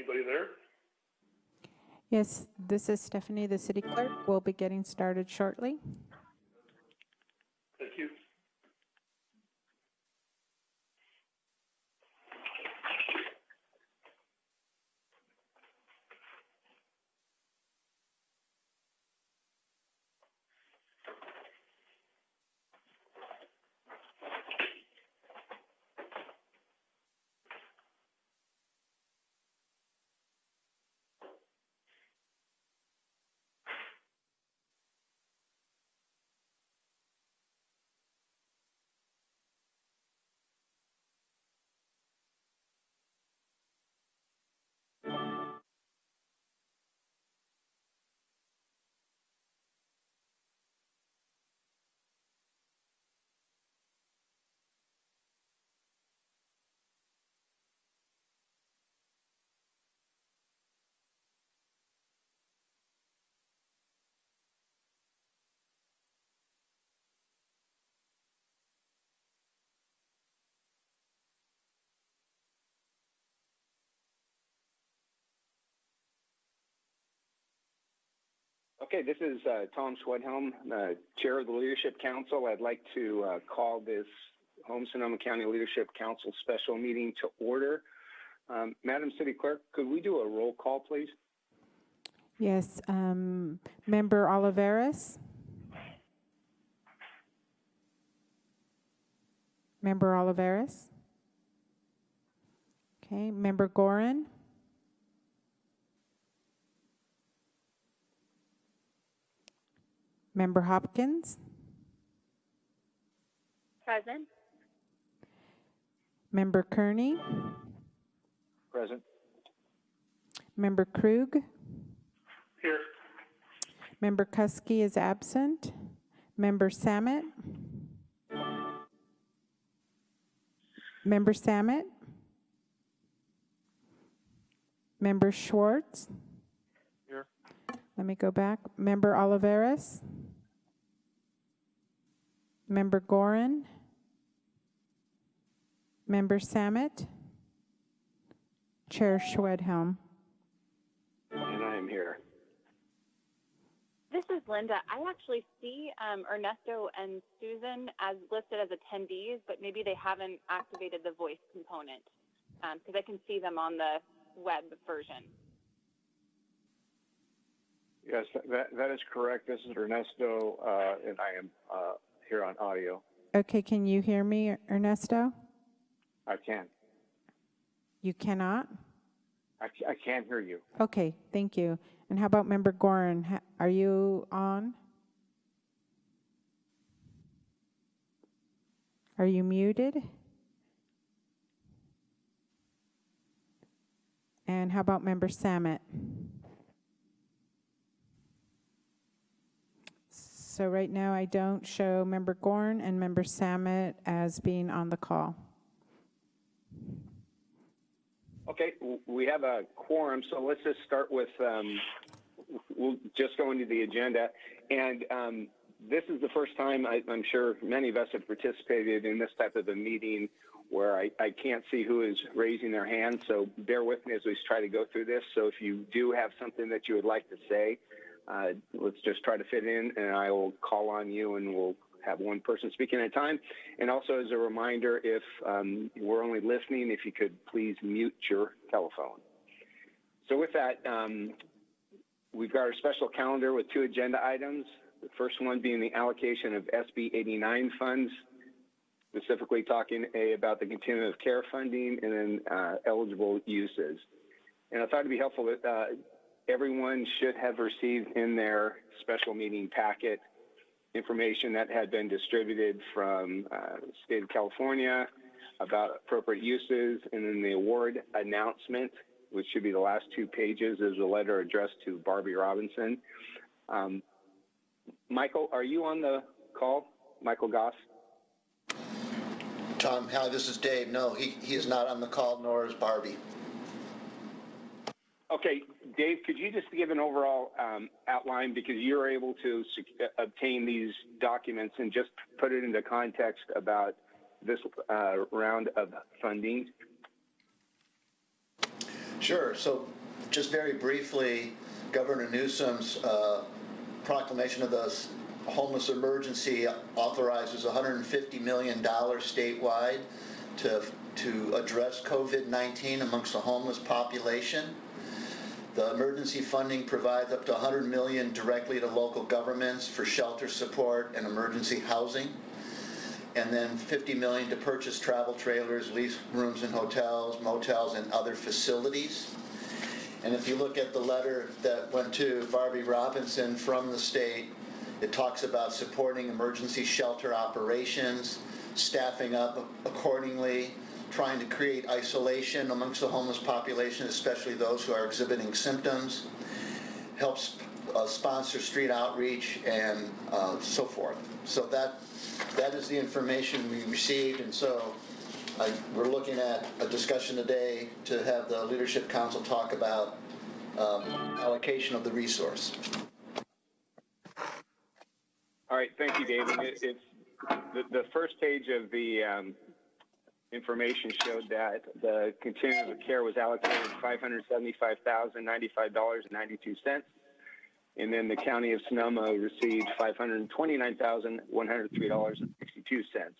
Anybody there? Yes, this is Stephanie, the city clerk. We'll be getting started shortly. Thank you. Okay, this is uh, Tom Schwedhelm, uh, Chair of the Leadership Council. I'd like to uh, call this Home Sonoma County Leadership Council special meeting to order. Um, Madam City Clerk, could we do a roll call, please? Yes, um, Member Olivares? Member Olivares? Okay, Member Gorin? Member Hopkins? Present. Member Kearney? Present. Member Krug? Here. Member Kuski is absent. Member Samet? Member Samet? Member Schwartz? Here. Let me go back. Member Olivares? Member Gorin? Member Samet? Chair Schwedhelm? And I am here. This is Linda. I actually see um, Ernesto and Susan as listed as attendees, but maybe they haven't activated the voice component because I can see them on the web version. Yes, that, that is correct. This is Ernesto, uh, and I am uh, here on audio. Okay, can you hear me, Ernesto? I can. You cannot? I, I can hear you. Okay, thank you. And how about Member Gorin? Are you on? Are you muted? And how about Member Samet? So right now I don't show Member Gorin and Member Samet as being on the call. Okay, we have a quorum, so let's just start with, um, we'll just go into the agenda. And um, this is the first time, I, I'm sure many of us have participated in this type of a meeting where I, I can't see who is raising their hand, so bear with me as we try to go through this. So if you do have something that you would like to say, uh, let's just try to fit in, and I will call on you, and we'll have one person speaking at a time. And also, as a reminder, if um, we're only listening, if you could please mute your telephone. So, with that, um, we've got our special calendar with two agenda items. The first one being the allocation of SB 89 funds, specifically talking a, about the continuum of care funding and then uh, eligible uses. And I thought it'd be helpful that uh, everyone should have received in their special meeting packet information that had been distributed from uh, state of California about appropriate uses, and then the award announcement, which should be the last two pages, is a letter addressed to Barbie Robinson. Um, Michael, are you on the call? Michael Gause? Tom, hi, this is Dave. No, he, he is not on the call, nor is Barbie. Okay, Dave, could you just give an overall um, outline because you're able to obtain these documents and just put it into context about this uh, round of funding? Sure. So just very briefly, Governor Newsom's uh, proclamation of the homeless emergency authorizes $150 million statewide to, to address COVID-19 amongst the homeless population. The emergency funding provides up to 100 million directly to local governments for shelter support and emergency housing and then 50 million to purchase travel trailers, lease rooms in hotels, motels, and other facilities. And if you look at the letter that went to Barbie Robinson from the state, it talks about supporting emergency shelter operations, staffing up accordingly, trying to create isolation amongst the homeless population, especially those who are exhibiting symptoms, helps uh, sponsor street outreach and uh, so forth. So that that is the information we received, and so I, we're looking at a discussion today to have the leadership council talk about um, allocation of the resource. All right, thank you, David. It, it's the, the first page of the um, information showed that the continuum of care was allocated five hundred seventy-five thousand ninety-five dollars and then the county of Sonoma received five hundred twenty-nine thousand one hundred three dollars and sixty-two cents.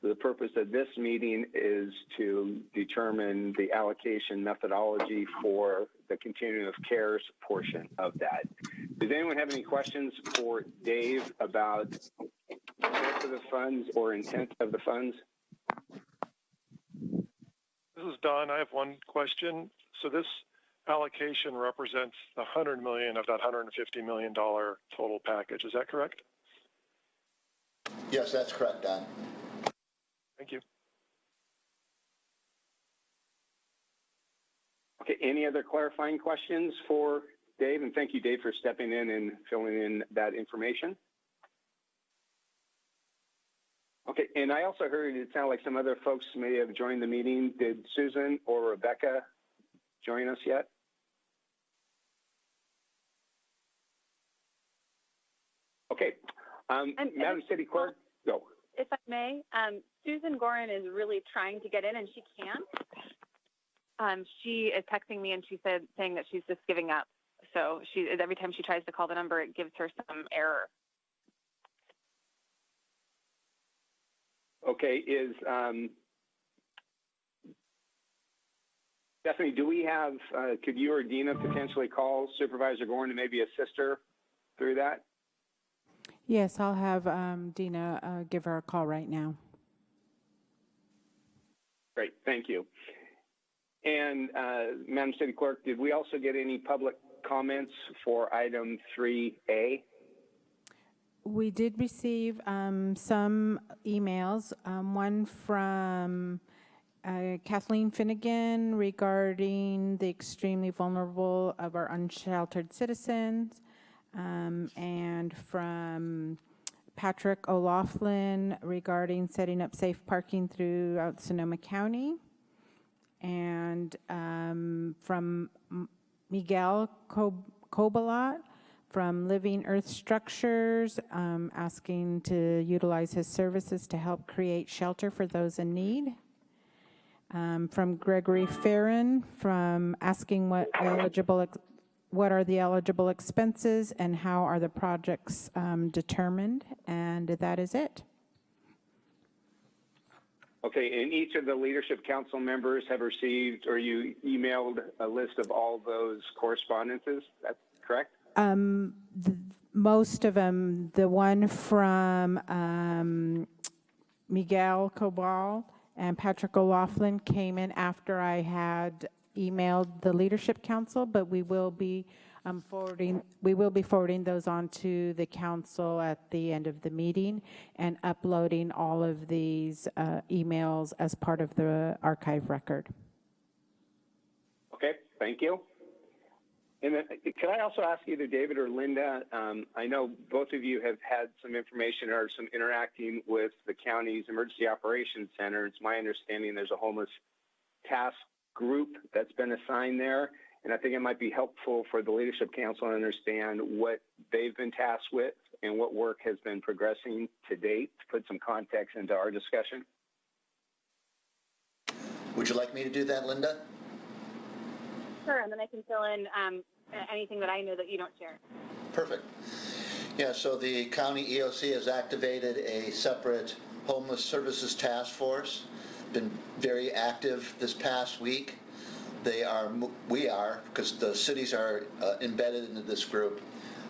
The purpose of this meeting is to determine the allocation methodology for the continuum of cares portion of that. Does anyone have any questions for Dave about source of the funds or intent of the funds? This is Don. I have one question. So this allocation represents the 100 million of that 150 million dollar total package. Is that correct? Yes, that's correct, Don. Thank you. Okay, any other clarifying questions for Dave? And thank you, Dave, for stepping in and filling in that information. Okay, and I also heard it sounded like some other folks may have joined the meeting. Did Susan or Rebecca join us yet? Okay, um, And- Madam City Clerk, go. If I may, um, Susan Gorin is really trying to get in and she can't. Um, she is texting me and she said, saying that she's just giving up. So she, every time she tries to call the number, it gives her some error. Okay, is, um, Stephanie, do we have, uh, could you or Dina potentially call Supervisor Gorin to maybe assist her through that? Yes, I'll have um, Dina uh, give her a call right now. Great, thank you. And, uh, Madam City Clerk, did we also get any public comments for item 3A? We did receive um, some emails, um, one from uh, Kathleen Finnegan regarding the extremely vulnerable of our unsheltered citizens, um, and from Patrick O'Laughlin regarding setting up safe parking throughout Sonoma County, and um, from Miguel Cobalat from Living Earth Structures, um, asking to utilize his services to help create shelter for those in need. Um, from Gregory Farron, from asking what eligible, what are the eligible expenses and how are the projects um, determined? And that is it. Okay, and each of the Leadership Council members have received, or you emailed a list of all those correspondences, that's correct? Um, most of them, the one from um, Miguel Cobal and Patrick O'Laughlin came in after I had emailed the Leadership Council, but we will be um, forwarding, we will be forwarding those on to the council at the end of the meeting and uploading all of these uh, emails as part of the archive record. Okay, thank you. And then, could I also ask either David or Linda? Um, I know both of you have had some information or some interacting with the county's emergency operations center. It's my understanding there's a homeless task group that's been assigned there, and I think it might be helpful for the leadership council to understand what they've been tasked with and what work has been progressing to date to put some context into our discussion. Would you like me to do that, Linda? Sure, and then I can fill in um, anything that I know that you don't share. Perfect. Yeah, so the county EOC has activated a separate homeless services task force. Been very active this past week. They are, we are, because the cities are uh, embedded into this group,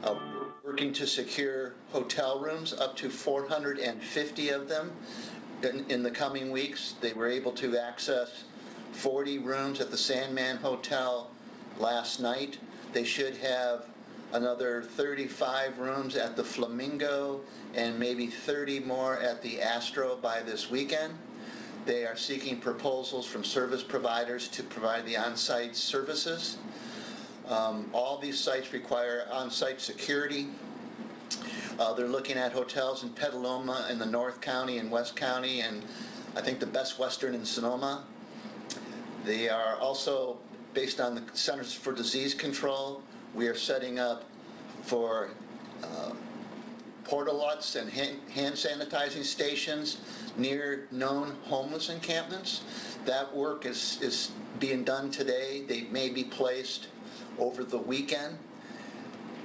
uh, working to secure hotel rooms, up to 450 of them in, in the coming weeks. They were able to access 40 rooms at the Sandman Hotel last night. They should have another 35 rooms at the Flamingo and maybe 30 more at the Astro by this weekend. They are seeking proposals from service providers to provide the on-site services. Um, all these sites require on-site security. Uh, they're looking at hotels in Petaluma in the North County and West County and I think the Best Western in Sonoma. They are also based on the Centers for Disease Control. We are setting up for uh, portalots and hand, sanitizing stations near known homeless encampments. That work is, is being done today. They may be placed over the weekend.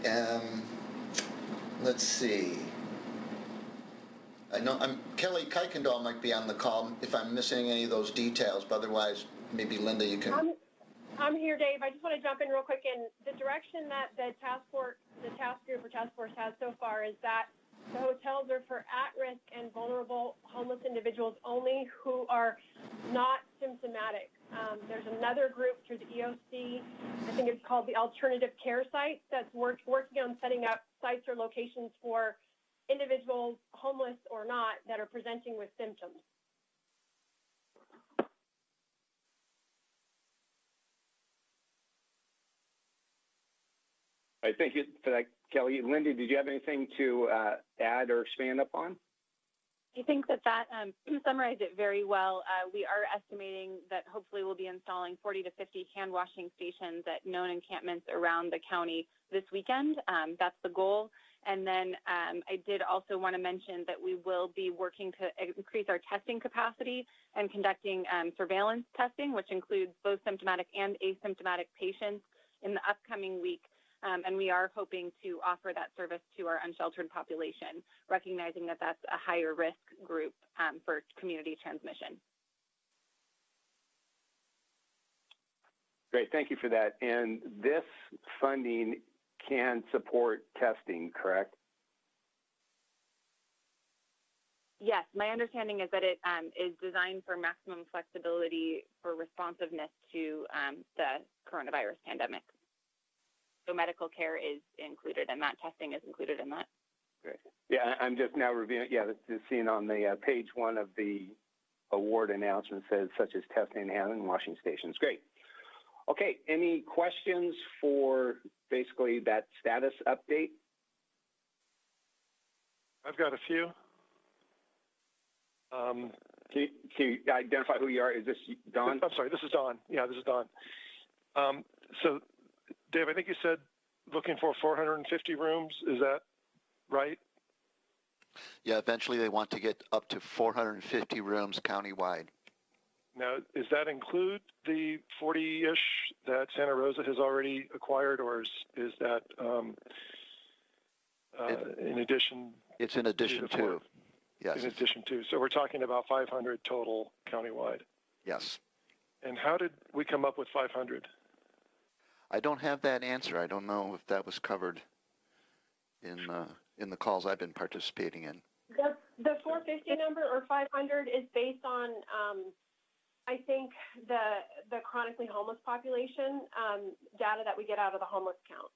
Um, let's see. I know I'm, Kelly Kuykendall might be on the call if I'm missing any of those details, but otherwise, maybe Linda, you can. I'm, I'm here, Dave. I just want to jump in real quick. And the direction that the task force, the task group or task force has so far is that the hotels are for at-risk and vulnerable homeless individuals only who are not symptomatic. Um, there's another group through the EOC, I think it's called the Alternative Care Site, that's work, working on setting up sites or locations for individuals, homeless or not, that are presenting with symptoms. Thank you for that, Kelly. Linda, did you have anything to uh, add or expand upon? I think that that um, summarized it very well. Uh, we are estimating that hopefully we'll be installing 40 to 50 hand washing stations at known encampments around the county this weekend. Um, that's the goal. And then um, I did also want to mention that we will be working to increase our testing capacity and conducting um, surveillance testing, which includes both symptomatic and asymptomatic patients in the upcoming week um, and we are hoping to offer that service to our unsheltered population, recognizing that that's a higher risk group um, for community transmission. Great, thank you for that. And this funding can support testing, correct? Yes, my understanding is that it um, is designed for maximum flexibility for responsiveness to um, the coronavirus pandemic. So medical care is included and that. Testing is included in that. Great. Yeah, I'm just now reviewing. Yeah, just seeing on the uh, page one of the award announcement says such as testing and washing stations. Great. Okay, any questions for basically that status update? I've got a few. Um, can, you, can, you, identify who you are? Is this Don? I'm sorry, this is Don. Yeah, this is Don. Um, so Dave, I think you said looking for 450 rooms. Is that right? Yeah, eventually they want to get up to 450 rooms countywide. Now, does that include the 40-ish that Santa Rosa has already acquired, or is, is that um, uh, it, in addition? It's in addition to. to yes. In addition to. So we're talking about 500 total countywide. Yes. And how did we come up with 500? I don't have that answer. I don't know if that was covered in uh, in the calls I've been participating in. The, the 450 number or 500 is based on, um, I think, the the chronically homeless population um, data that we get out of the homeless count.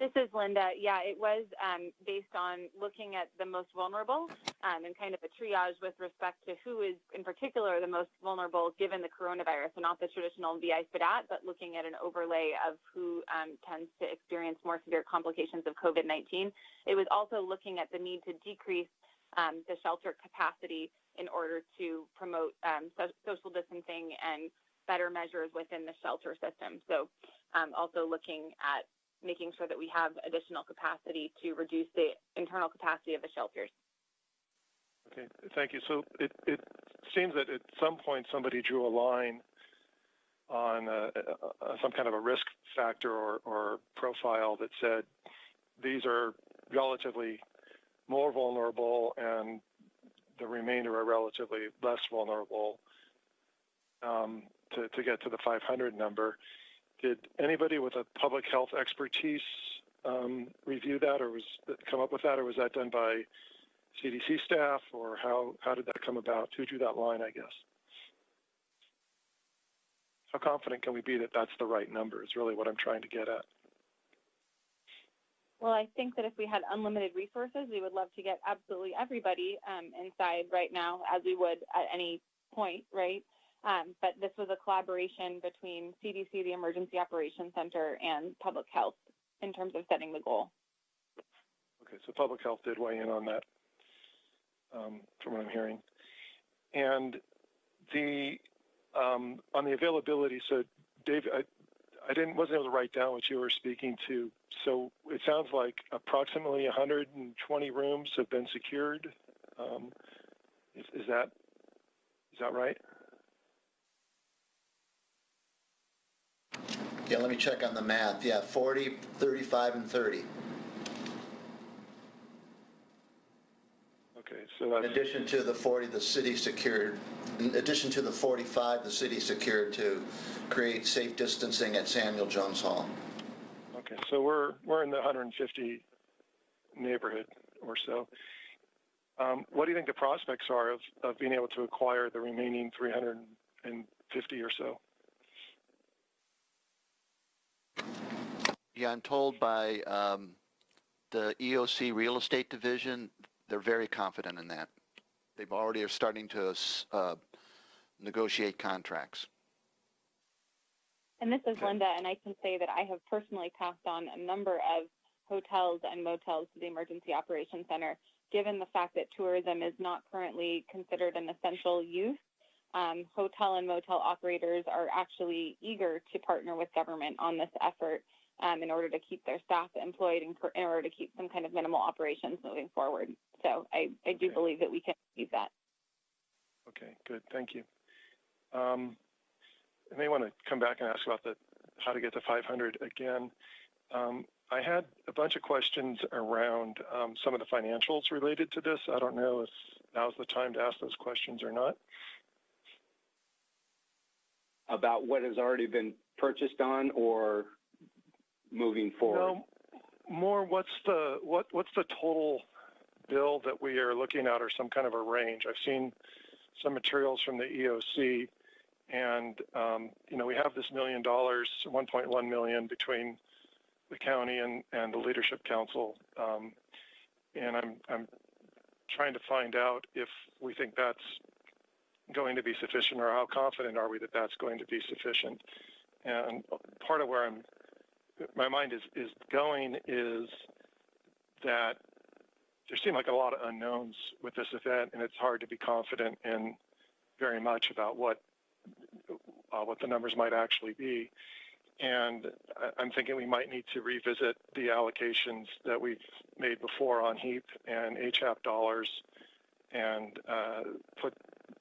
This is Linda. Yeah, it was um, based on looking at the most vulnerable um, and kind of a triage with respect to who is, in particular, the most vulnerable given the coronavirus, and not the traditional VI SPDAT, but looking at an overlay of who um, tends to experience more severe complications of COVID 19. It was also looking at the need to decrease um, the shelter capacity in order to promote um, so- social distancing and better measures within the shelter system. So, um, also looking at making sure that we have additional capacity to reduce the internal capacity of the shelters. Okay, thank you. So it, it seems that at some point somebody drew a line on uh, uh, some kind of a risk factor or, or profile that said these are relatively more vulnerable and the remainder are relatively less vulnerable um, to, to get to the 500 number. Did anybody with a public health expertise um, review that or was come up with that or was that done by CDC staff or how, how did that come about? Who drew that line, I guess? How confident can we be that that's the right number is really what I'm trying to get at. Well, I think that if we had unlimited resources, we would love to get absolutely everybody um, inside right now, as we would at any point, right? Um, but this was a collaboration between CDC, the Emergency Operations Center, and Public Health in terms of setting the goal. Okay, so Public Health did weigh in on that, um, from what I'm hearing. And the um, on the availability, so Dave, I, I didn't wasn't able to write down what you were speaking to. So it sounds like approximately 120 rooms have been secured. Um, is, is that is that right? Yeah, let me check on the math. Yeah, 40, 35, and 30. Okay, so In that's addition to the 40 the city secured, in addition to the 45 the city secured to create safe distancing at Samuel Jones Hall. okay. So we're we're in the 150 neighborhood or so. Um, what do you think the prospects are of, of being able to acquire the remaining 350 or so? Yeah, I'm told by um, the EOC Real Estate Division, they're very confident in that. They've already are starting to uh, negotiate contracts. And this is. Linda, and I can say that I have personally passed on a number of hotels and motels to the Emergency Operations Center, given the fact that tourism is not currently considered an essential use. Um, hotel and motel operators are actually eager to partner with government on this effort um, in order to keep their staff employed and in order to keep some kind of minimal operations moving forward. So I, I do Okay. believe that we can achieve that. Okay, good. Thank you. Um, I may want to come back and ask about the how to get to 500 again. Um, I had a bunch of questions around um, some of the financials related to this. I don't know if now's the time to ask those questions or not. About what has already been purchased on or moving forward? More what's the what what's the total bill that we are looking at, or some kind of a range? I've seen some materials from the EOC, and um, you know we have this million dollars, 1.1 million between the county and and the leadership council, um, and I'm I'm trying to find out if we think that's going to be sufficient, or how confident are we that that's going to be sufficient? And part of where I'm my mind is is going is that there seem like a lot of unknowns with this event, and it's hard to be confident in very much about what uh, what the numbers might actually be. And I'm thinking we might need to revisit the allocations that we've made before on HEAP and HAP dollars, and uh, put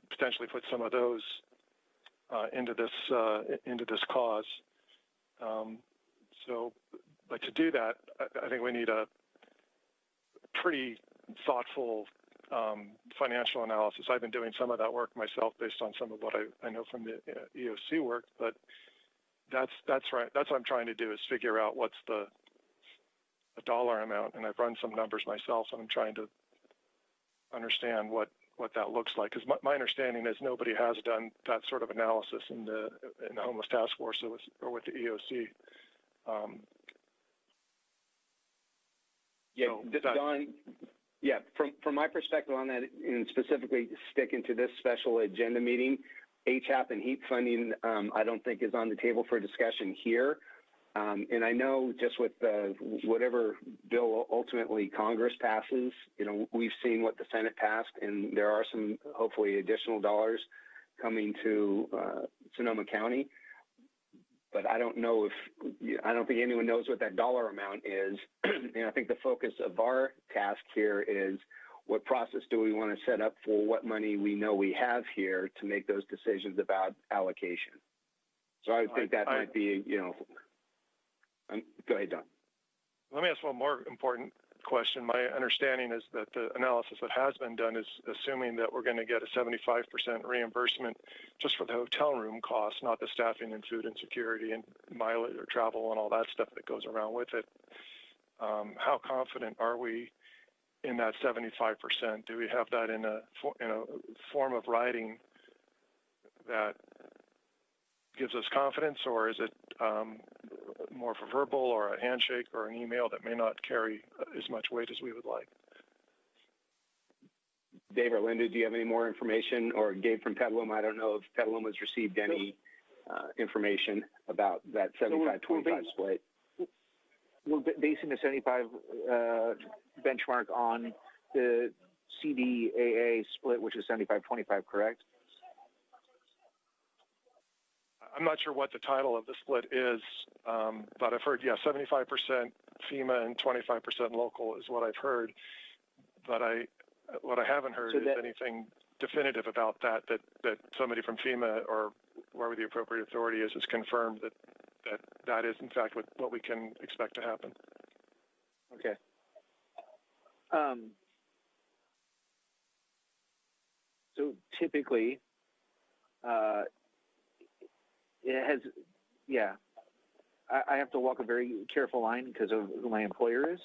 potentially put some of those uh, into this uh, into this cause. Um, so, but to do that, I, I think we need a pretty thoughtful um, financial analysis. I've been doing some of that work myself based on some of what I, I know from the uh, EOC work, but that's that's right. That's what I'm trying to do is figure out what's the dollar amount, and I've run some numbers myself, and I'm trying to understand what what that looks like. Because my, my understanding is nobody has done that sort of analysis in the in the homeless task force or with, or with the EOC. Um, Yeah, D- Don, yeah, from, from my perspective on that, and specifically sticking to this special agenda meeting, HAP and HEAP funding, um, I don't think is on the table for discussion here. Um, and I know just with uh, whatever bill ultimately Congress passes, you know, we've seen what the Senate passed, and there are some hopefully additional dollars coming to uh, Sonoma County. But I don't know if I don't think anyone knows what that dollar amount is. and I think the focus of our task here is what process do we want to set up for what money we know we have here to make those decisions about allocation. So I would think that I- might be, you know, um, go ahead, Don. Let me ask one more important question. My understanding is that the analysis that has been done is assuming that we're going to get a 75% reimbursement just for the hotel room costs, not the staffing and food and security and mileage or travel and all that stuff that goes around with it. Um, how confident are we in that 75%? Do we have that in a in a form of writing that gives us confidence, or is it um, more of a verbal or a handshake or an email that may not carry as much weight as we would like? Dave or Linda, do you have any more information? Or Gabe from Petaluma, I don't know if Petaluma has received any uh, information about that 75 25 split. We're basing the 75 uh, benchmark on the CDAA split, which is 75-25, correct? I'm not sure what the title of the split is, um, but I've heard, yeah, 75% FEMA and 25% local is what I've heard. But I, what I haven't heard So is anything definitive about that, that, that somebody from FEMA or wherever the appropriate authority is, has confirmed that, that that is in fact what, what we can expect to happen. Okay. Um, so typically, uh, it has, yeah, I, I have to walk a very careful line because of who my employer is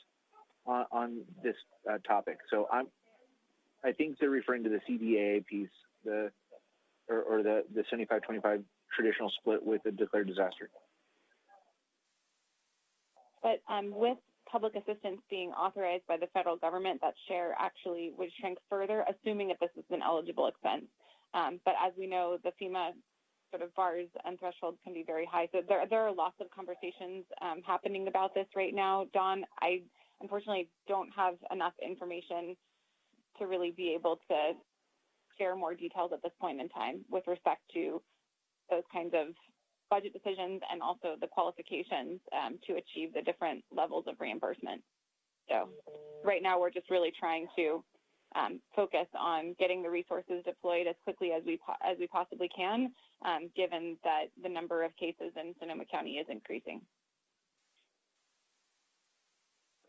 on, on this uh, topic. So I'm, I think they're referring to the CDAA piece, the, or, or the, the 75-25 traditional split with a declared disaster. But um, with public assistance being authorized by the federal government, that share actually would shrink further, assuming that this is an eligible expense. Um, but as we know, the FEMA sort of bars and thresholds can be very high. So there, there are lots of conversations um, happening about this right now. Don, I unfortunately don't have enough information to really be able to share more details at this point in time with respect to those kinds of budget decisions and also the qualifications um, to achieve the different levels of reimbursement. So right now we're just really trying to um, focus on getting the resources deployed as quickly as we po- as we possibly can, um, given that the number of cases in Sonoma County is increasing.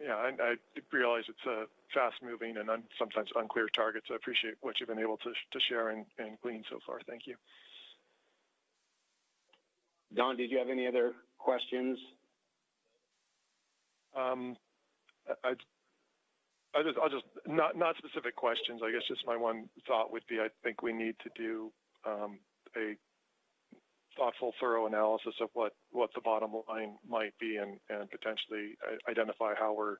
Yeah, I, I realize it's a fast-moving and un, sometimes unclear target. So I appreciate what you've been able to, to share and, and glean so far. Thank you. Don, did you have any other questions? Um, I, I just, I'll just not not specific questions. I guess just my one thought would be I think we need to do um, a thoughtful, thorough analysis of what what the bottom line might be, and and potentially identify how we're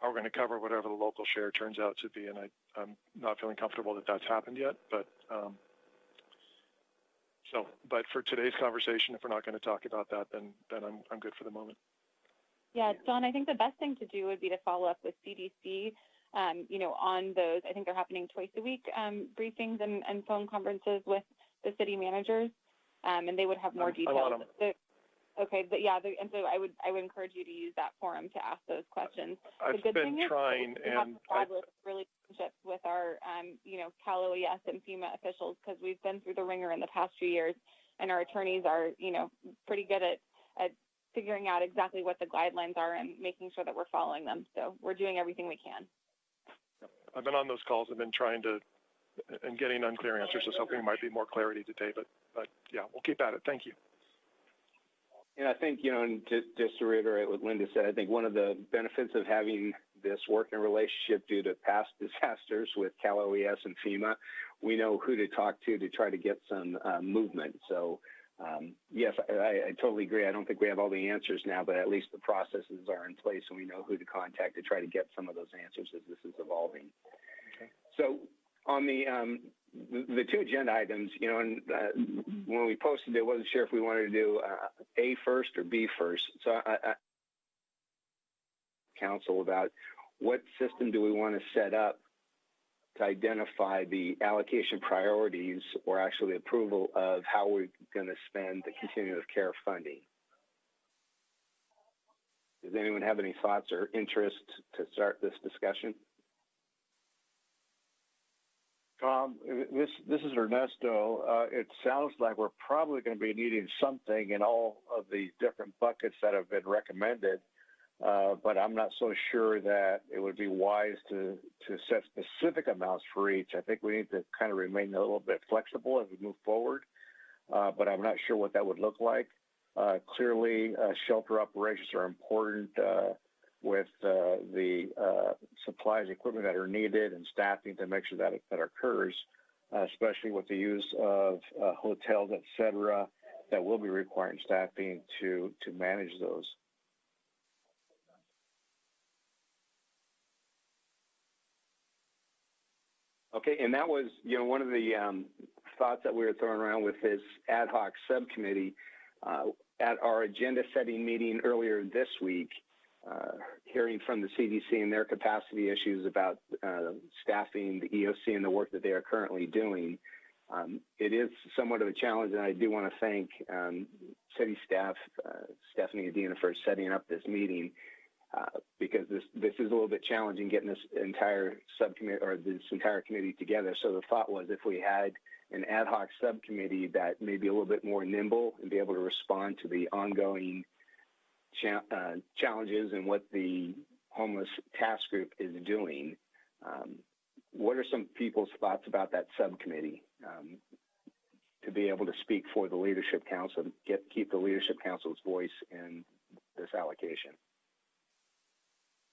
how we're going to cover whatever the local share turns out to be. And I, I'm not feeling comfortable that that's happened yet, but. Um, so, but for today's conversation, if we're not going to talk about that, then then I'm I'm good for the moment. Yeah, Don, I think the best thing to do would be to follow up with CDC, um, you know, on those. I think they're happening twice a week, um, briefings and, and phone conferences with the city managers, um, and they would have more I'm- I'm on details. The- okay, but yeah, the, and so I would I would encourage you to use that forum to ask those questions. the I've good been thing is trying, we have established relationships with our, um, you know, Cal OES and FEMA officials because we've been through the ringer in the past few years, and our attorneys are, you know, pretty good at at figuring out exactly what the guidelines are and making sure that we're following them. So we're doing everything we can. I've been on those calls. I've been trying to and getting unclear answers. Just hoping there might be more clarity today. But but yeah, we'll keep at it. Thank you. And I think, you know, and to, just to reiterate what Linda said, I think one of the benefits of having this working relationship due to past disasters with Cal OES and FEMA, we know who to talk to to try to get some uh, movement. So, um, yes, I, I totally agree. I don't think we have all the answers now, but at least the processes are in place and we know who to contact to try to get some of those answers as this is evolving. Okay. So, on the um, the, the two agenda items, you know, and uh, when we posted it, wasn't sure if we wanted to do uh, A first or B first. So I, I council about what system do we want to set up to identify the allocation priorities or actually approval of how we're going to spend the continuum of care funding. Does anyone have any thoughts or interest to start this discussion? Tom, this this is Ernesto. Uh, it sounds like we're probably going to be needing something in all of the different buckets that have been recommended, uh, but I'm not so sure that it would be wise to to set specific amounts for each. I think we need to kind of remain a little bit flexible as we move forward, uh, but I'm not sure what that would look like. Uh, clearly, uh, shelter operations are important uh, with the supplies, equipment that are needed, and staffing to make sure that that occurs, especially with the use of hotels, et cetera, that will be requiring staffing to to manage those. Okay, and that was, you know, one of the um, thoughts that we were throwing around with this ad hoc subcommittee. Uh, at our agenda setting meeting earlier this week, uh, hearing from the CDC and their capacity issues about uh, staffing the EOC and the work that they are currently doing. Um, it is somewhat of a challenge, and I do want to thank um, city staff, uh, Stephanie and Dina, for setting up this meeting because this this is a little bit challenging getting this entire subcommittee or this entire committee together. So the thought was if we had an ad hoc subcommittee that may be a little bit more nimble and be able to respond to the ongoing cha- uh, challenges and what the homeless task group is doing. Um, what are some people's thoughts about that subcommittee um, to be able to speak for the leadership council, get keep the leadership council's voice in this allocation?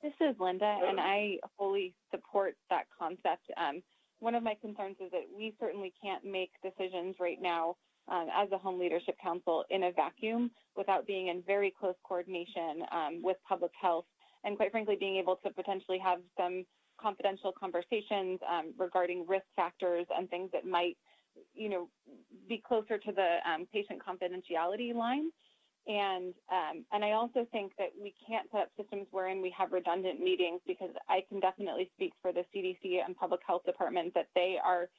This is Linda, and I fully support that concept. Um, one of my concerns is that we certainly can't make decisions right now um, as a home leadership council in a vacuum without being in very close coordination um, with public health and quite frankly being able to potentially have some confidential conversations um, regarding risk factors and things that might you know be closer to the um, patient confidentiality line and um, and I also think that we can't set up systems wherein we have redundant meetings because I can definitely speak for the CDC and public health department that they are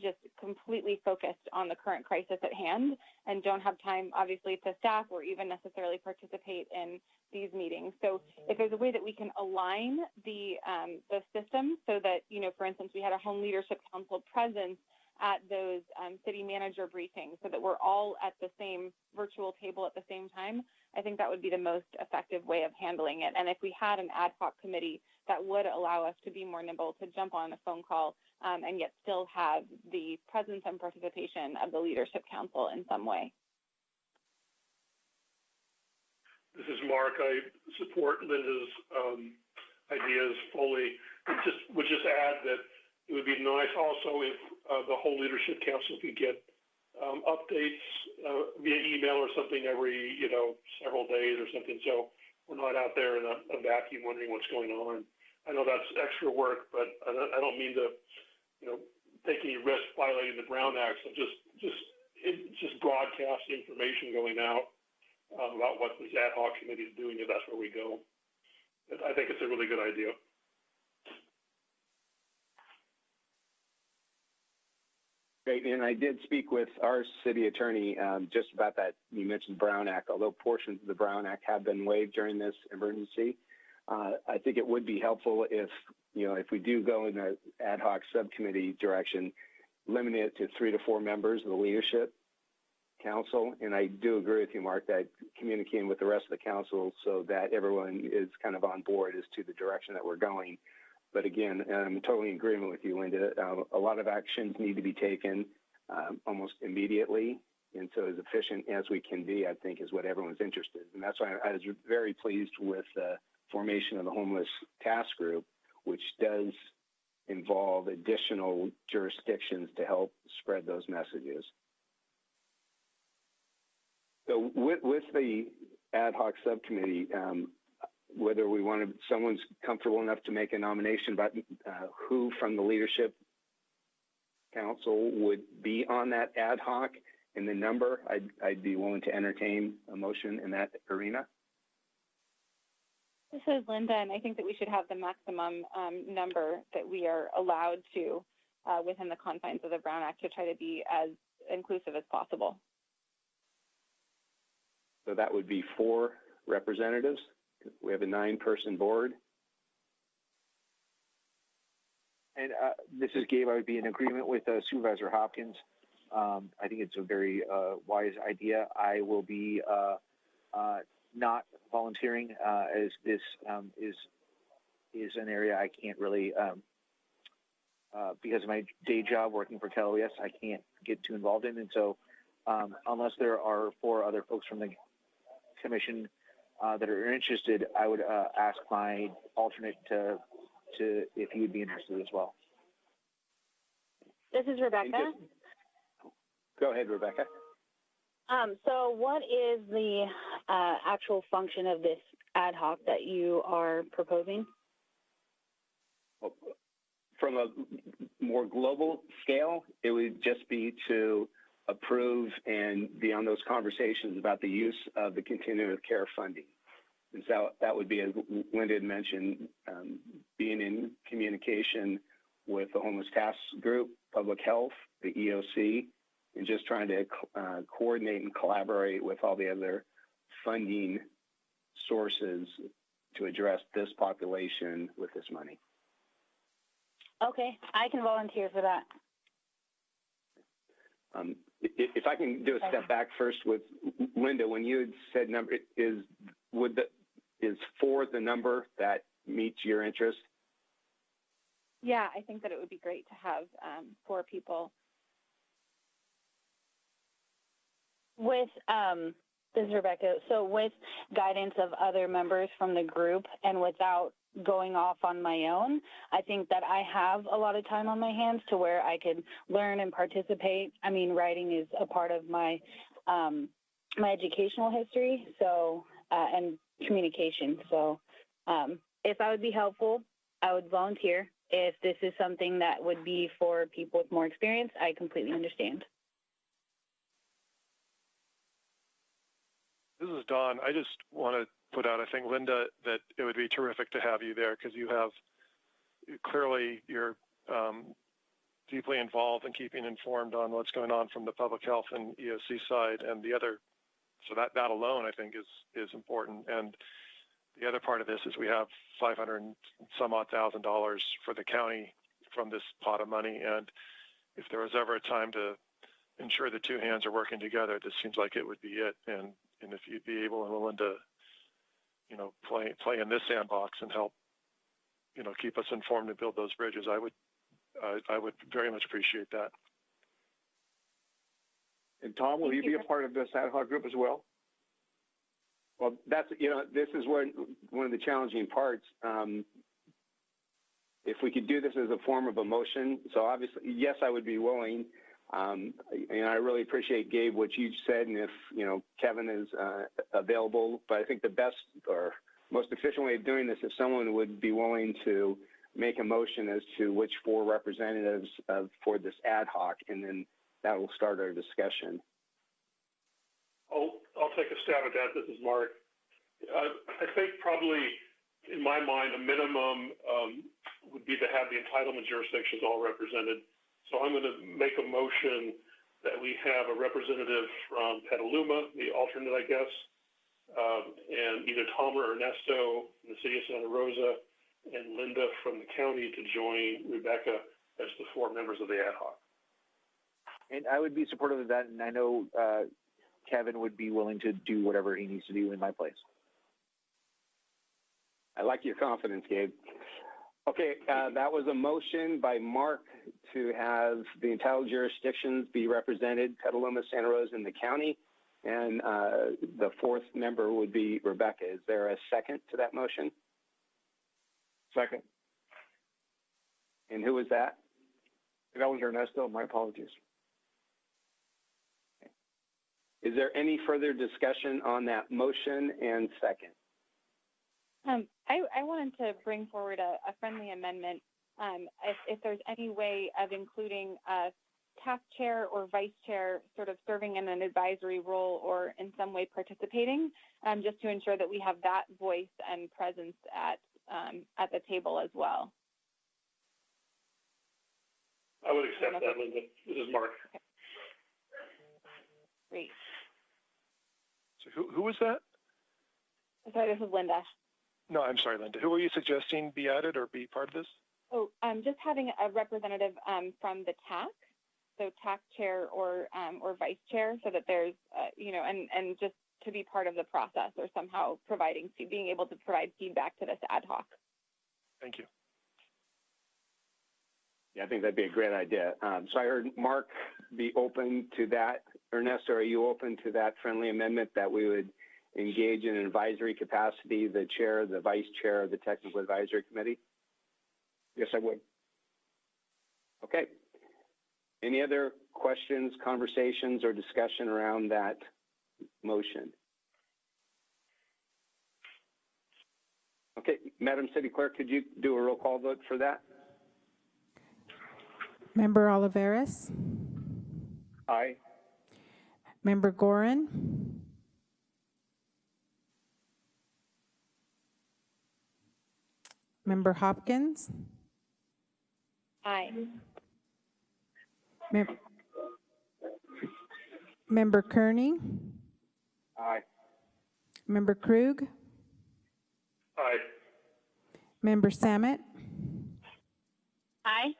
just completely focused on the current crisis at hand and don't have time, obviously, to staff or even necessarily participate in these meetings. So, if there's a way that we can align the um, the system so that, you know, for instance, we had a home leadership council presence at those um, city manager briefings so that we're all at the same virtual table at the same time, I think that would be the most effective way of handling it. And if we had an ad hoc committee that would allow us to be more nimble, to jump on a phone call, um, and yet still have the presence and participation of the Leadership Council in some way. This is Mark. I support Linda's um, ideas fully. Just would just add that it would be nice also if uh, the whole leadership council could get um, updates uh, via email or something every, you know, several days or something. So we're not out there in a, vacuum wondering what's going on. I know that's extra work, but I don't, mean to, you know, take any risk violating the Brown Act. So just, just, it, just broadcast information going out um, about what this ad hoc committee is doing if that's where we go. I think it's a really good idea. Great, and I did speak with our city attorney um, just about that. You mentioned Brown Act, although portions of the Brown Act have been waived during this emergency. Uh, I think it would be helpful if, you know, if we do go in the ad hoc subcommittee direction, limit it to three to four members of the leadership council. And I do agree with you, Mark, that communicating with the rest of the council so that everyone is kind of on board as to the direction that we're going but again, I'm totally in agreement with you, Linda. Uh, a lot of actions need to be taken um, almost immediately. And so, as efficient as we can be, I think, is what everyone's interested in. And that's why I was very pleased with the formation of the Homeless Task Group, which does involve additional jurisdictions to help spread those messages. So, with, with the ad hoc subcommittee, um, whether we want to, someone's comfortable enough to make a nomination about uh, who from the leadership council would be on that ad hoc and the number, I'd, I'd be willing to entertain a motion in that arena. This is Linda, and I think that we should have the maximum um, number that we are allowed to uh, within the confines of the Brown Act to try to be as inclusive as possible. So that would be four representatives. We have a nine-person board. And uh, this is Gabe. I would be in agreement with uh, Supervisor Hopkins. Um, I think it's a very uh, wise idea. I will be uh, uh, not volunteering uh, as this um, is is an area I can't really um, because of my day job working for KLOS, I can't get too involved in. And so, um, unless there are four other folks from the commission that are interested, I would ask my alternate to to if he would be interested as well. This is Rebecca. Just, go ahead, Rebecca. Um, so, what is the uh, actual function of this ad hoc that you are proposing? From a more global scale, it would just be to approve and be on those conversations about the use of the continuum of care funding. And so that would be, as Linda had mentioned, um, being in communication with the homeless task group, public health, the EOC, and just trying to uh, coordinate and collaborate with all the other funding sources to address this population with this money. Okay, I can volunteer for that. Um, if I can do a step back first with Linda, when you had said number is would the is four the number that meets your interest? Yeah, I think that it would be great to have um, four people. With um, this is Rebecca. So with guidance of other members from the group and without going off on my own, I think that I have a lot of time on my hands to where I could learn and participate. I mean, writing is a part of my um, my educational history, so uh, and communication. So um, if I would be helpful, I would volunteer. If this is something that would be for people with more experience, I completely understand. This is Don. I just want to put out, I think, Linda, that it would be terrific to have you there because you have clearly you're um, deeply involved in keeping informed on what's going on from the public health and EOC side and the other so that, that alone, I think, is, is important. And the other part of this is we have 500 some odd thousand dollars for the county from this pot of money. And if there was ever a time to ensure the two hands are working together, this seems like it would be it. And, and if you'd be able and willing to, you know, play, play in this sandbox and help, you know, keep us informed and build those bridges, I would, uh, I would very much appreciate that. And Tom, will you, you be a part of this ad hoc group as well? Well, that's you know this is one one of the challenging parts. Um, if we could do this as a form of a motion, so obviously, yes, I would be willing. Um, and I really appreciate Gabe what you said, and if you know Kevin is uh, available. But I think the best or most efficient way of doing this, if someone would be willing to make a motion as to which four representatives uh, for this ad hoc, and then that will start our discussion. I'll, I'll take a stab at that. This is Mark. Uh, I think probably, in my mind, a minimum um, would be to have the entitlement jurisdictions all represented. So I'm going to make a motion that we have a representative from Petaluma, the alternate, I guess, um, and either Tom or Ernesto from the city of Santa Rosa, and Linda from the county to join Rebecca as the four members of the ad hoc. And I would be supportive of that. And I know uh, Kevin would be willing to do whatever he needs to do in my place. I like your confidence, Gabe. Okay, uh, that was a motion by Mark to have the entitled jurisdictions be represented, Petaluma, Santa Rosa, and the county. And uh, the fourth member would be Rebecca. Is there a second to that motion? Second. And who was that? That was Ernesto. My apologies. Is there any further discussion on that motion and second? Um, I, I, wanted to bring forward a, a friendly amendment. Um, if, if, there's any way of including a task chair or vice chair sort of serving in an advisory role or in some way participating, um, just to ensure that we have that voice and presence at, um, at the table as well. I would accept that, Linda. This is Mark. Okay. Great. So who, who was that? Sorry, this is Linda. No, I'm sorry, Linda. Who are you suggesting be added or be part of this? Oh, um, just having a representative um, from the TAC, so TAC chair or um, or vice chair, so that there's, uh, you know, and and just to be part of the process or somehow providing, being able to provide feedback to this ad hoc. Thank you. Yeah, I think that'd be a great idea. Um, so I heard Mark be open to that. Ernesto, are you open to that friendly amendment that we would engage in an advisory capacity, the chair, the vice chair of the technical advisory committee? Yes, I would. Okay. Any other questions, conversations, or discussion around that motion? Okay, Madam City Clerk, could you do a roll call vote for that? Member Olivares, Aye. Member Gorin, Member Hopkins, Aye. Mem- Member Kearney, Aye. Member Krug, Aye. Member Samet, Aye.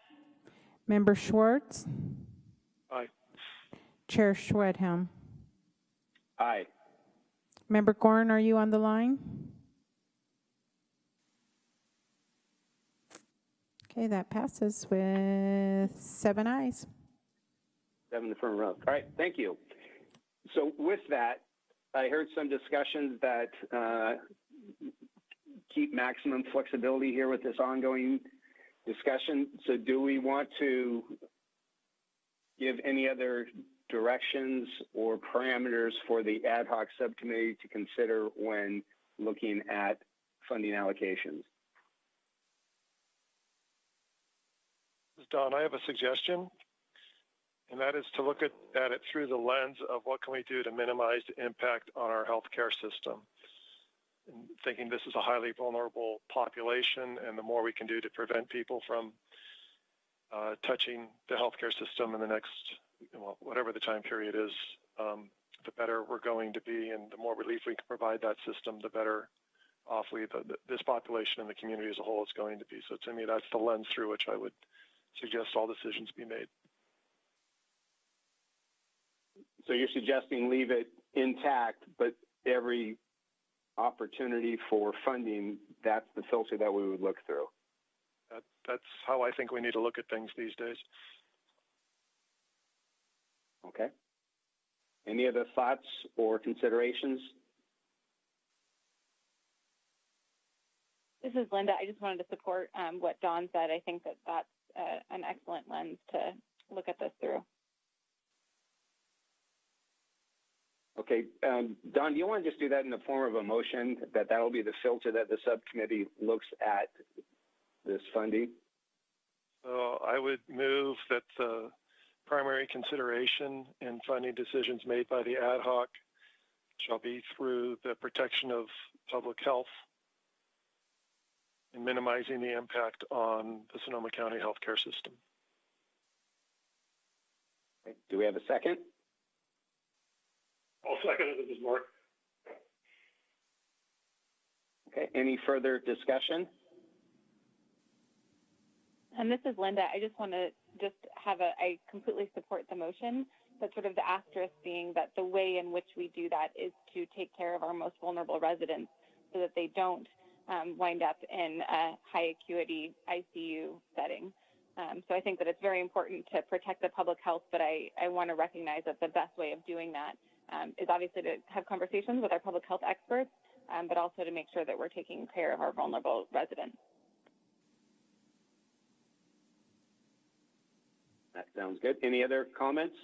Member Schwartz, Aye. Chair Schwedhelm. Aye. Member Gorin, are you on the line? Okay, that passes with seven ayes. Seven affirmative. All right, thank you. So with that, I heard some discussions that uh, keep maximum flexibility here with this ongoing discussion. So do we want to give any other directions or parameters for the ad hoc subcommittee to consider when looking at funding allocations? This is Don. I have a suggestion, and that is to look at, at it through the lens of what can we do to minimize the impact on our healthcare system. And thinking this is a highly vulnerable population, and the more we can do to prevent people from uh, touching the healthcare system in the next, well, whatever the time period is, um, the better we're going to be, and the more relief we can provide that system, the better off we, the, this population and the community as a whole is going to be. So to me, that's the lens through which I would suggest all decisions be made. So you're suggesting leave it intact, but every opportunity for funding, that's the filter that we would look through. That, that's how I think we need to look at things these days. Okay. Any other thoughts or considerations? This is Linda. I just wanted to support um, what Don said. I think that that's uh, an excellent lens to look at this through. Okay, um, Don, do you want to just do that in the form of a motion that that'll be the filter that the subcommittee looks at this funding? So I would move that the primary consideration in funding decisions made by the ad hoc shall be through the protection of public health and minimizing the impact on the Sonoma County healthcare system. Do we have a second? I'll second it. This is Mark. Okay, any further discussion? And this is Linda. I just want to just have a, I completely support the motion, but sort of the asterisk being that the way in which we do that is to take care of our most vulnerable residents so that they don't um, wind up in a high acuity ICU setting. Um, so I think that it's very important to protect the public health, but I, I want to recognize that the best way of doing that um, is obviously to have conversations with our public health experts, um, but also to make sure that we're taking care of our vulnerable residents. That sounds good. Any other comments?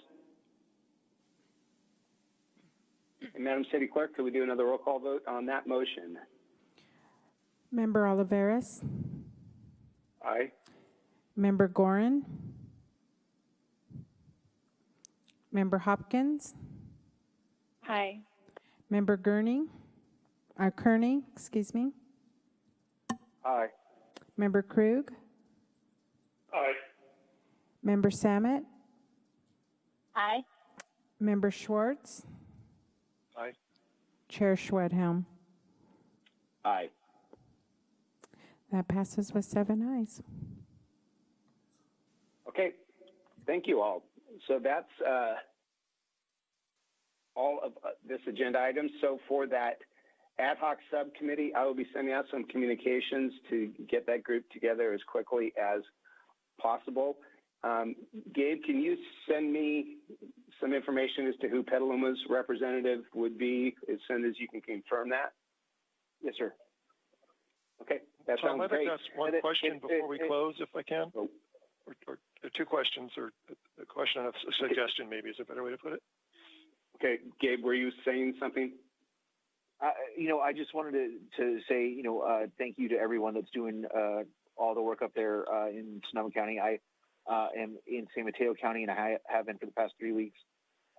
Madam City Clerk, could we do another roll call vote on that motion? Member Olivares, Aye. Member Gorin, Member Hopkins, Aye. Member Gurney, uh, Kearney, excuse me, Aye. Member Krug, Aye. Member Samet, Aye. Member Schwartz, Aye. Chair Schwedhelm. Aye. That passes with seven ayes. Okay, thank you all. So that's uh, all of uh, this agenda item. So for that ad hoc subcommittee, I will be sending out some communications to get that group together as quickly as possible. Um, Gabe, can you send me some information as to who Petaluma's representative would be as soon as you can confirm that? Yes, sir. Okay, that Tom, sounds I'd like great. ask one And it- question it- before we it- it- close, if I can. Oh. Or, or or two questions, or a- a question and a suggestion, maybe is a better way to put it. Okay, Gabe, were you saying something? Uh, you know, I just wanted to, to say, you know, uh, thank you to everyone that's doing uh, all the work up there uh, in Sonoma County. I uh, am in San Mateo County, and I have been for the past three weeks,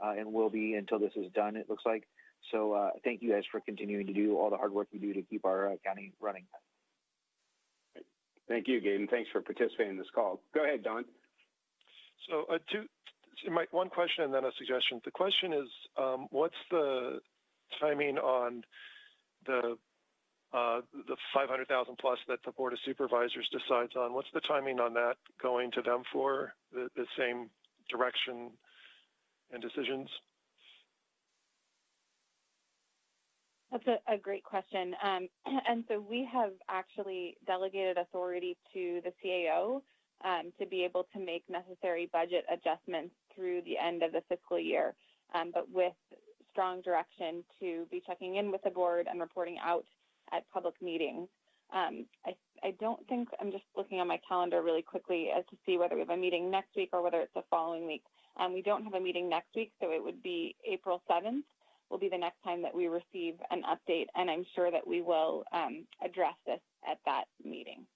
uh, and will be until this is done. It looks like. So, uh, thank you guys for continuing to do all the hard work you do to keep our uh, county running. Thank you, Gabe, thanks for participating in this call. Go ahead, Don. So, uh, one question and then a suggestion. The question is, um, what's the timing on the uh, the 500,000 plus that the Board of Supervisors decides on? What's the timing on that going to them for the same direction and decisions? That's a, a great question. Um, and so we have actually delegated authority to the CAO um, to be able to make necessary budget adjustments through the end of the fiscal year, um, but with strong direction to be checking in with the board and reporting out at public meetings. Um, I, I don't think, I'm just looking on my calendar really quickly as to see whether we have a meeting next week or whether it's the following week. Um, we don't have a meeting next week, so it would be April 7th will be the next time that we receive an update, and I'm sure that we will um, address this at that meeting.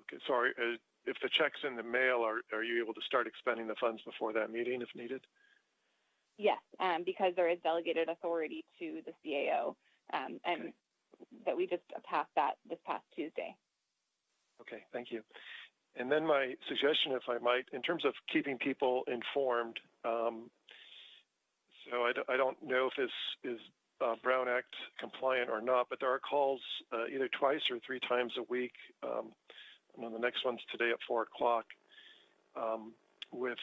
Okay, sorry. Uh, if the check's in the mail, are, are you able to start expending the funds before that meeting if needed? Yes, um, because there is delegated authority to the CAO, um, and Okay. that we just passed that this past Tuesday. Okay, thank you. And then my suggestion, if I might, in terms of keeping people informed, um, so I, don't know if this is uh, Brown Act compliant or not, but there are calls uh, either twice or three times a week. Um, know the next one's today at four o'clock um, with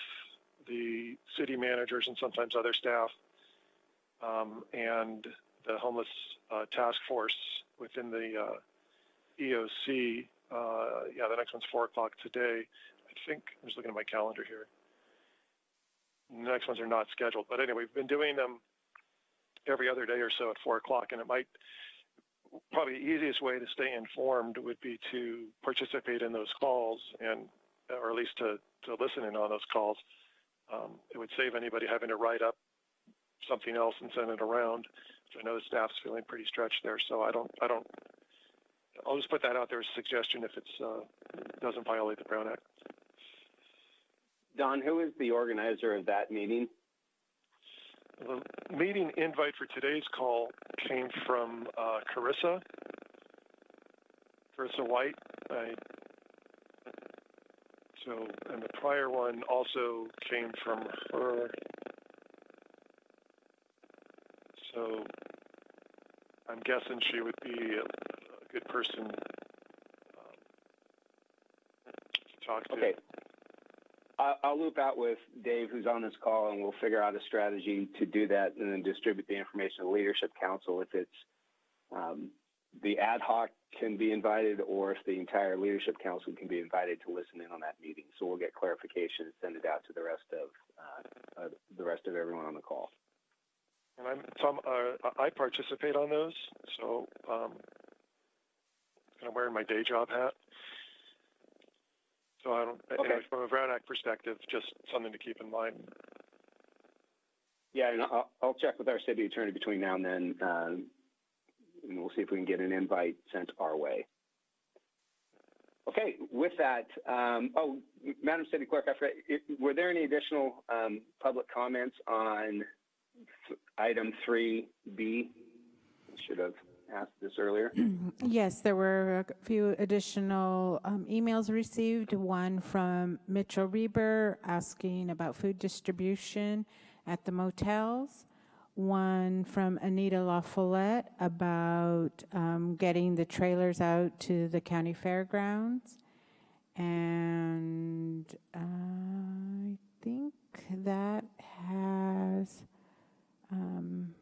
the city managers and sometimes other staff um, and the homeless uh, task force within the uh, EOC. Uh, yeah, the next one's four o'clock today. I think I'm just looking at my calendar here. The next ones are not scheduled, but anyway, we've been doing them every other day or so at four o'clock, and it might probably the easiest way to stay informed would be to participate in those calls and or at least to, to listen in on those calls. Um, it would save anybody having to write up something else and send it around. So I know the staff's feeling pretty stretched there, so I don't I don't I'll just put that out there as a suggestion if it uh, doesn't violate the Brown Act. Don, who is the organizer of that meeting? The meeting invite for today's call came from uh, Carissa, Carissa White. I, so, and the prior one also came from her. So, I'm guessing she would be a, a good person um, to talk to. Okay. I'll loop out with Dave, who's on this call, and we'll figure out a strategy to do that and then distribute the information to the Leadership Council if it's um, the ad hoc can be invited or if the entire Leadership Council can be invited to listen in on that meeting. So we'll get clarification and send it out to the rest of uh, uh, the rest of everyone on the call. And I'm Tom. Uh, I participate on those, so um, of wearing my day job hat. So I don't. Okay. Anyway, from a Brown Act perspective, just something to keep in mind. Yeah, and I'll, I'll check with our city attorney between now and then, um, and we'll see if we can get an invite sent our way. Okay, with that, um, oh, Madam City Clerk, I forgot, it, were there any additional um, public comments on item 3B? I should have asked this earlier. Yes, there were a few additional um, emails received. One from Mitchell Reber asking about food distribution at the motels. One from Anita La Follette about um, getting the trailers out to the county fairgrounds. And I think that has, um,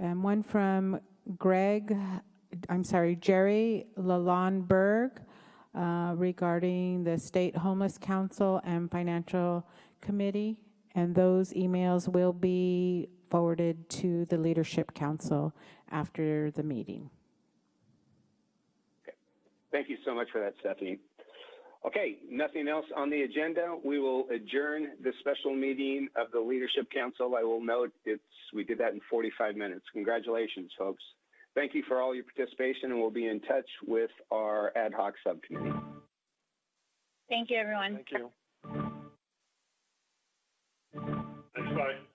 and one from Greg, I'm sorry, Jerry Lalonberg uh, regarding the State Homeless Council and Financial Committee. And those emails will be forwarded to the Leadership Council after the meeting. Thank you so much for that, Stephanie. Okay, nothing else on the agenda. We will adjourn the special meeting of the Leadership Council. I will note it's we did that in 45 minutes. Congratulations, folks. Thank you for all your participation, and we'll be in touch with our ad hoc subcommittee. Thank you, everyone. Thank you. Thanks, bye.